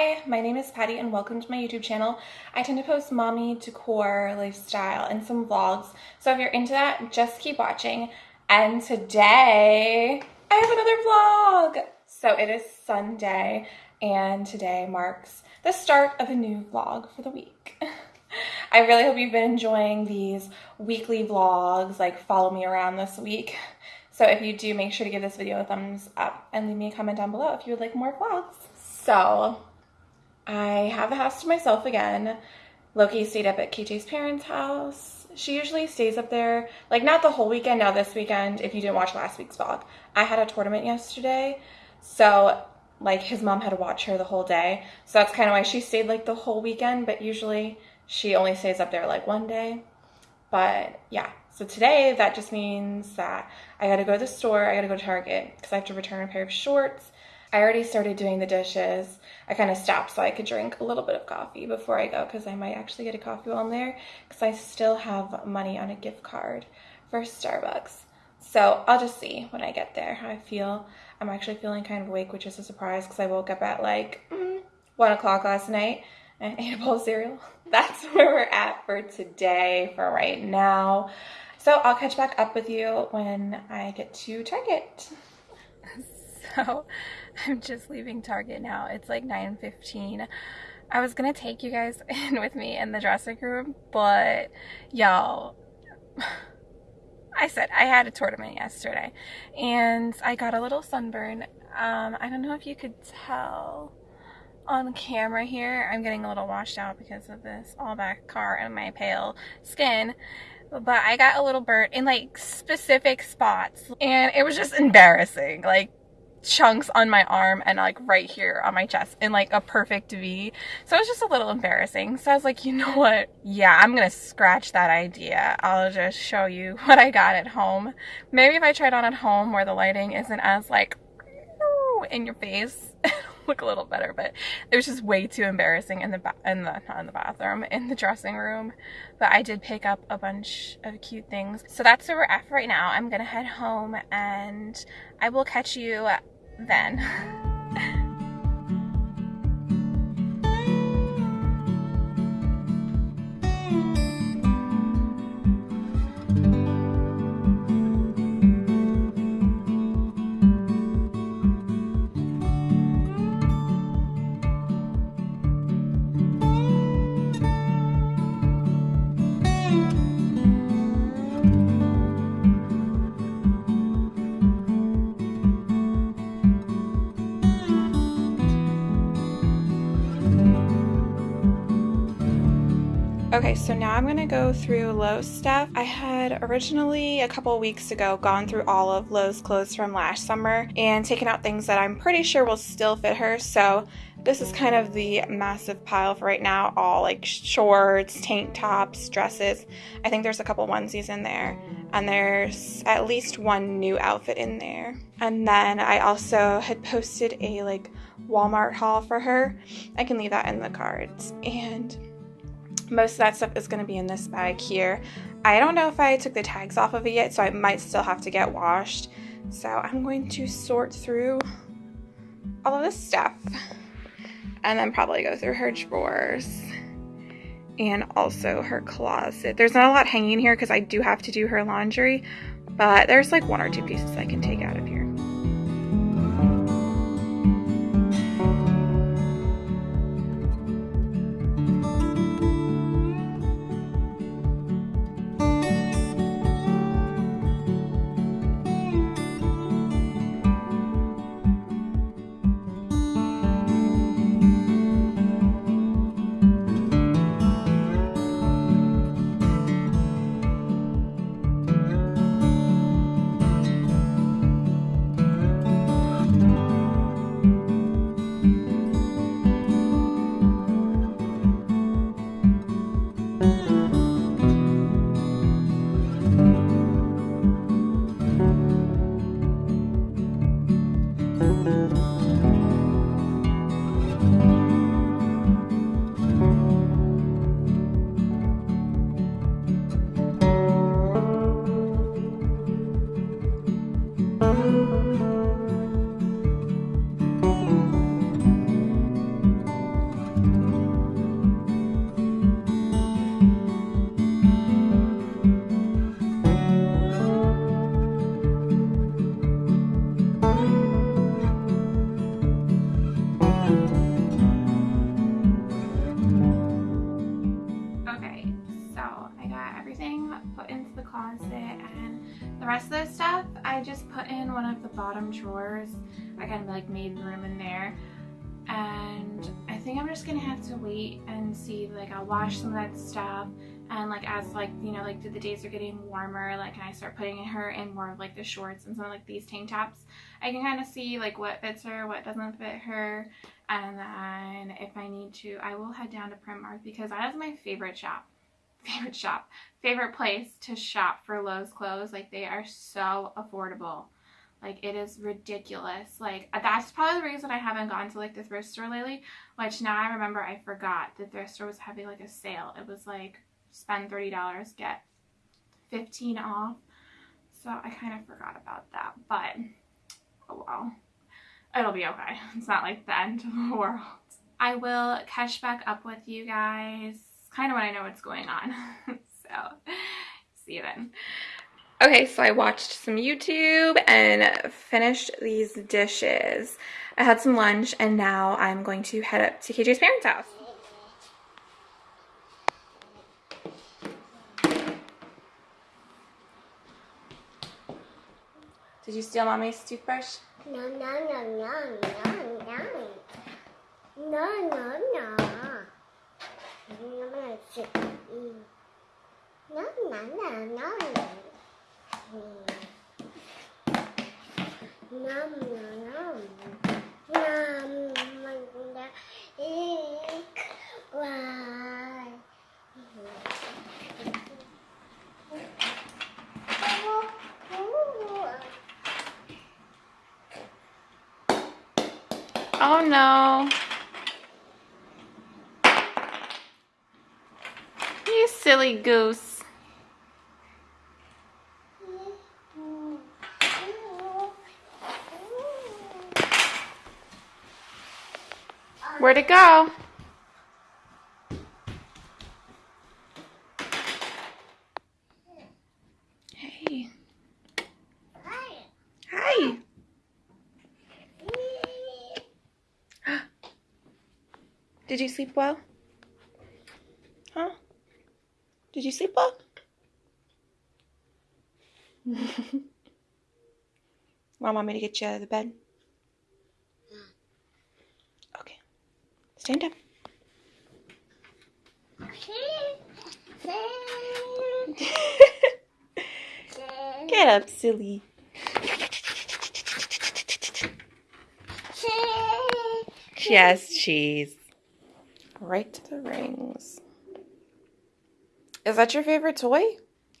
Hi, my name is Patty and welcome to my YouTube channel. I tend to post mommy, decor, lifestyle, and some vlogs. So if you're into that, just keep watching. And today, I have another vlog. So it is Sunday and today marks the start of a new vlog for the week. I really hope you've been enjoying these weekly vlogs, like follow me around this week. So if you do, make sure to give this video a thumbs up and leave me a comment down below if you would like more vlogs. So I have the house to myself again. Loki stayed up at KJ's parents' house. She usually stays up there, like not the whole weekend, now this weekend, if you didn't watch last week's vlog. I had a tournament yesterday, so like his mom had to watch her the whole day. So that's kind of why she stayed like the whole weekend, but usually she only stays up there like one day. But yeah, so today that just means that I gotta go to the store, I gotta go to Target because I have to return a pair of shorts I already started doing the dishes. I kind of stopped so I could drink a little bit of coffee before I go because I might actually get a coffee while I'm there because I still have money on a gift card for Starbucks. So I'll just see when I get there how I feel. I'm actually feeling kind of awake, which is a surprise because I woke up at like mm, 1 o'clock last night and ate a bowl of cereal. That's where we're at for today, for right now. So I'll catch back up with you when I get to Target. So I'm just leaving Target now. It's like 9.15. I was gonna take you guys in with me in the dressing room, but y'all, I said I had a tournament yesterday and I got a little sunburn. Um, I don't know if you could tell on camera here. I'm getting a little washed out because of this all back car and my pale skin. But I got a little burnt in like specific spots and it was just embarrassing. Like chunks on my arm and like right here on my chest in like a perfect V. So it was just a little embarrassing. So I was like, you know what? Yeah, I'm gonna scratch that idea. I'll just show you what I got at home. Maybe if I tried on at home where the lighting isn't as like in your face, look a little better, but it was just way too embarrassing in the in the not in the bathroom, in the dressing room. But I did pick up a bunch of cute things. So that's where we're at right now. I'm gonna head home and I will catch you then. Okay, so now I'm gonna go through Lo's stuff. I had originally a couple weeks ago gone through all of Lo's clothes from last summer and taken out things that I'm pretty sure will still fit her. So this is kind of the massive pile for right now, all like shorts, tank tops, dresses. I think there's a couple onesies in there and there's at least one new outfit in there. And then I also had posted a like Walmart haul for her. I can leave that in the cards. And most of that stuff is going to be in this bag here. I don't know if I took the tags off of it yet, so I might still have to get washed. So I'm going to sort through all of this stuff and then probably go through her drawers and also her closet. There's not a lot hanging here because I do have to do her laundry, but there's like one or two pieces I can take out of kind of like made room in there. And I think I'm just gonna have to wait and see, like I'll wash some of that stuff. And like as like you know like the days are getting warmer like and I start putting her in more of like the shorts and some of like these tank tops? I can kind of see like what fits her what doesn't fit her. And then if I need to I will head down to Primark because that is my favorite shop. Favorite shop. Favorite place to shop for Lo's clothes. Like they are so affordable like it is ridiculous like uh, that's probably the reason I haven't gone to like the thrift store lately which now I remember I forgot the thrift store was having like a sale it was like spend $30, get 15 off. So I kind of forgot about that, but oh well. It'll be okay. It's not like the end of the world. I will catch back up with you guys kind of when I know what's going on. so see you then. Okay, so I watched some YouTube and finished these dishes. I had some lunch and now I'm going to head up to KJ's parents' house. Did you steal mommy's toothbrush? No, no, no, no, no, no. No, no, no. No, no, no, no. Nom, nom, nom. Nom, mình đã ik. Oh no. You silly goose. Where'd it go? Hey. Hi. Hi. Did you sleep well? Huh? Did you sleep well? Want mommy to get you out of the bed? Stand up. Get up, silly. Yes, cheese. Right to the rings. Is that your favorite toy?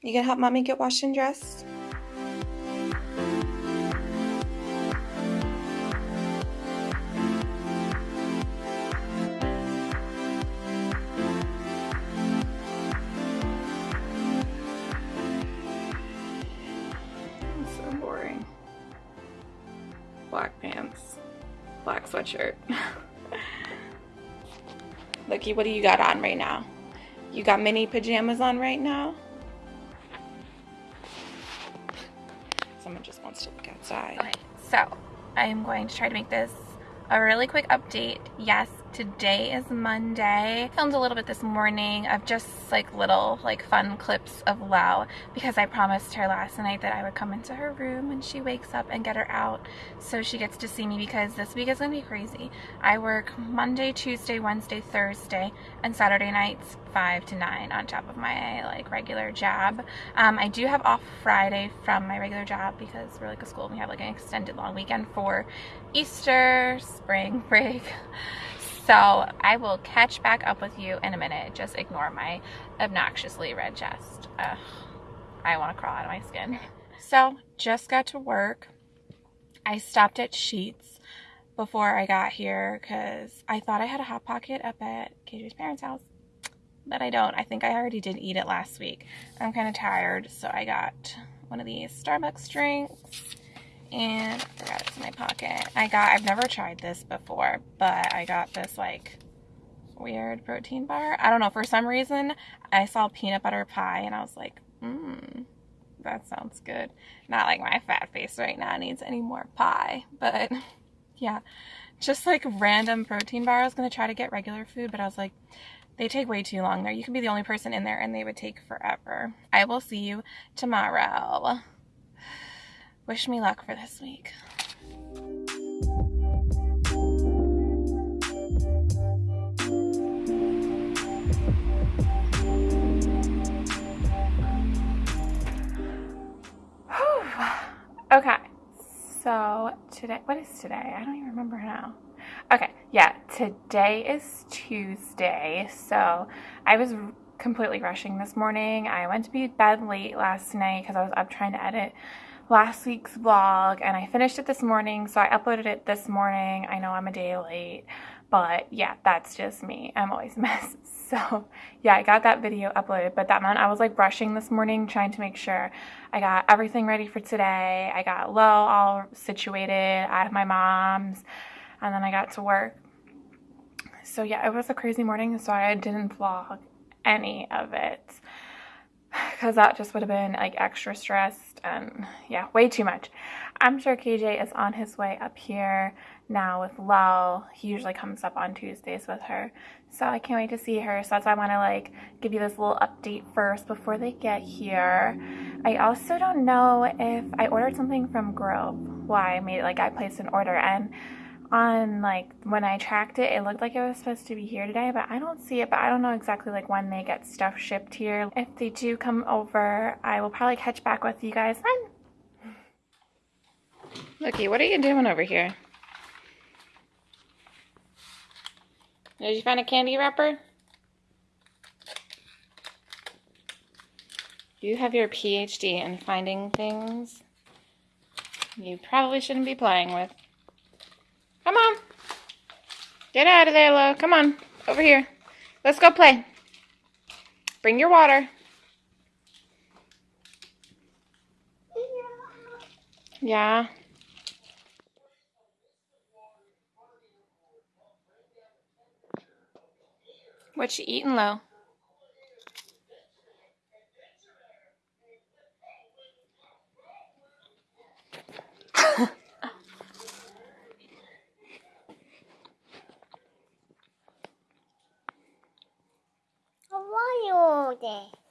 You can help mommy get washed and dressed? Looky, what do you got on right now? You got mini pajamas on right now? Someone just wants to look outside. Okay, so I'm going to try to make this a really quick update. Yes, today is Monday. Filmed a little bit this morning of just like little like fun clips of Lo because I promised her last night that I would come into her room when she wakes up and get her out so she gets to see me because this week is gonna be crazy. I work Monday, Tuesday, Wednesday, Thursday, and Saturday nights 5 to 9 on top of my like regular job. Um, I do have off Friday from my regular job because we're like a school and we have like an extended long weekend for Easter, spring break. So I will catch back up with you in a minute. Just ignore my obnoxiously red chest. Ugh, I want to crawl out of my skin. So just got to work. I stopped at Sheetz before I got here because I thought I had a Hot Pocket up at KJ's parents' house. But I don't. I think I already did eat it last week. I'm kind of tired, so I got one of these Starbucks drinks and I forgot it's in my pocket. I got, I've never tried this before, but I got this like weird protein bar. I don't know, for some reason I saw peanut butter pie and I was like, mmm, that sounds good. Not like my fat face right now needs any more pie, but yeah, just like random protein bar. I was going to try to get regular food, but I was like, they take way too long there. You can be the only person in there and they would take forever. I will see you tomorrow. Wish me luck for this week. Okay, so today, what is today? I don't even remember now. Okay, yeah, today is Tuesday. So I was completely rushing this morning. I went to be bed late last night because I was up trying to edit last week's vlog and I finished it this morning. So I uploaded it this morning. I know I'm a day late, but yeah, that's just me. I'm always a mess. So yeah, I got that video uploaded, but that meant I was like brushing this morning, trying to make sure I got everything ready for today. I got Lo all situated. Have my mom's and then I got to work. So yeah, it was a crazy morning, so I didn't vlog any of it because that just would have been like extra stressed and yeah, way too much. I'm sure KJ is on his way up here now with Lo. He usually comes up on Tuesdays with her. So I can't wait to see her. So that's why I want to like give you this little update first before they get here. I also don't know if I ordered something from Grove. Why I made it like I placed an order and on like when I tracked it, it looked like it was supposed to be here today, but I don't see it. But I don't know exactly like when they get stuff shipped here. If they do come over, I will probably catch back with you guys then. Looky, what are you doing over here? Did you find a candy wrapper? You have your PhD in finding things you probably shouldn't be playing with. Come on. Get out of there, Lo. Come on. Over here. Let's go play. Bring your water. Yeah. What you eating, Lo?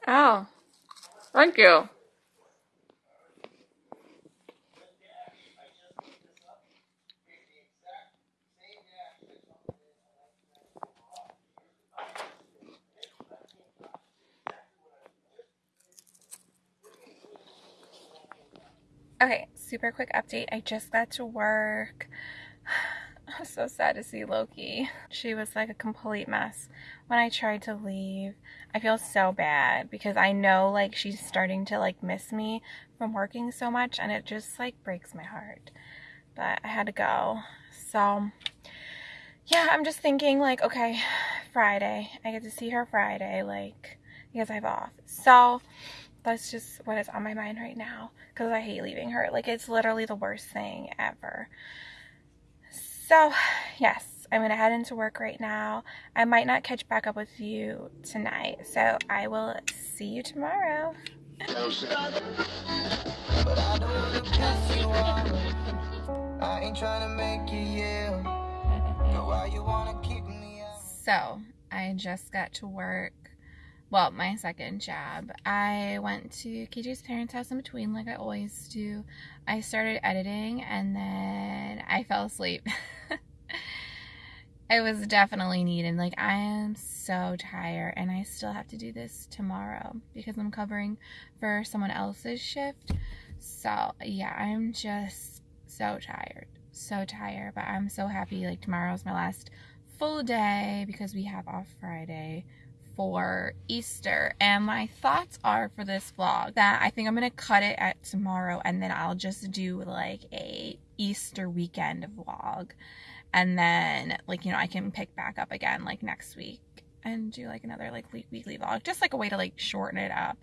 Oh, thank you. Okay, super quick update. I just got to work. I was so sad to see Loki. She was like a complete mess when I tried to leave. I feel so bad because I know like she's starting to like miss me from working so much and it just like breaks my heart. But I had to go. So yeah, I'm just thinking like, okay, Friday. I get to see her Friday, like, because I have off. So that's just what is on my mind right now because I hate leaving her. Like, it's literally the worst thing ever. So, yes, I'm going to head into work right now. I might not catch back up with you tonight, so I will see you tomorrow. So, I just got to work well, my second job. I went to KJ's parents' house in between, like I always do. I started editing and then I fell asleep. it was definitely needed. Like, I am so tired, and I still have to do this tomorrow because I'm covering for someone else's shift. So, yeah, I'm just so tired. So tired, but I'm so happy. Like, tomorrow's my last full day because we have off Friday for Easter. And my thoughts are for this vlog that I think I'm going to cut it at tomorrow and then I'll just do like a Easter weekend vlog. And then like, you know, I can pick back up again like next week and do like another like weekly vlog. Just like a way to like shorten it up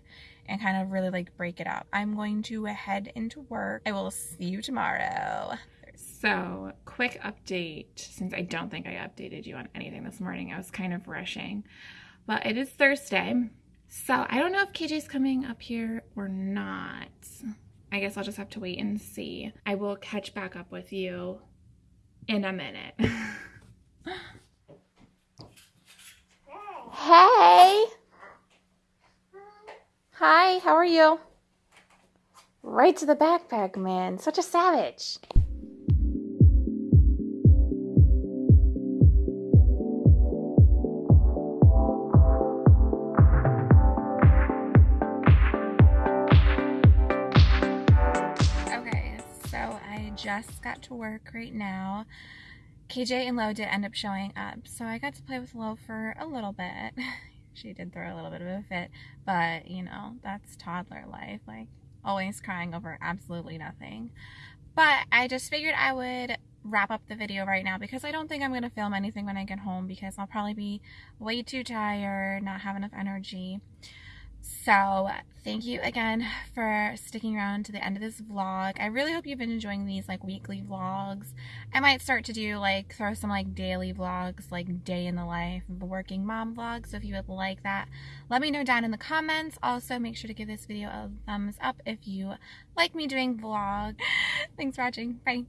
and kind of really like break it up. I'm going to head into work. I will see you tomorrow. So, quick update since I don't think I updated you on anything this morning. I was kind of rushing. But it is Thursday. So I don't know if KJ's coming up here or not. I guess I'll just have to wait and see. I will catch back up with you in a minute. hey! Hi, how are you? right to the backpack, man. Such a savage. Just got to work right now. KJ and Lo did end up showing up, so I got to play with Lo for a little bit. she did throw a little bit of a fit, but you know, that's toddler life. Like, always crying over absolutely nothing. But I just figured I would wrap up the video right now because I don't think I'm going to film anything when I get home because I'll probably be way too tired, not have enough energy. So thank you again for sticking around to the end of this vlog. I really hope you've been enjoying these like weekly vlogs. I might start to do like throw some like daily vlogs, like day in the life working mom vlog. So if you would like that, let me know down in the comments. Also make sure to give this video a thumbs up if you like me doing vlog. Thanks for watching. Bye.